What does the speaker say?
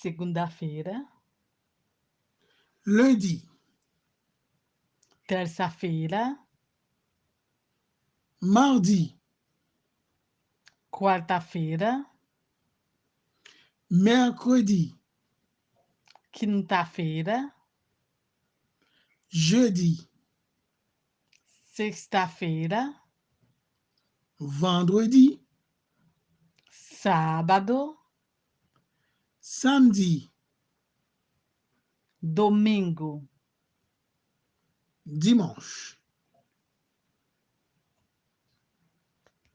segunda-feira, lundi, terça-feira, mardi, quarta-feira, mercredi, quinta-feira, jeudi, sexta-feira, vendredi, sábado, samedi, domingo. dimanche.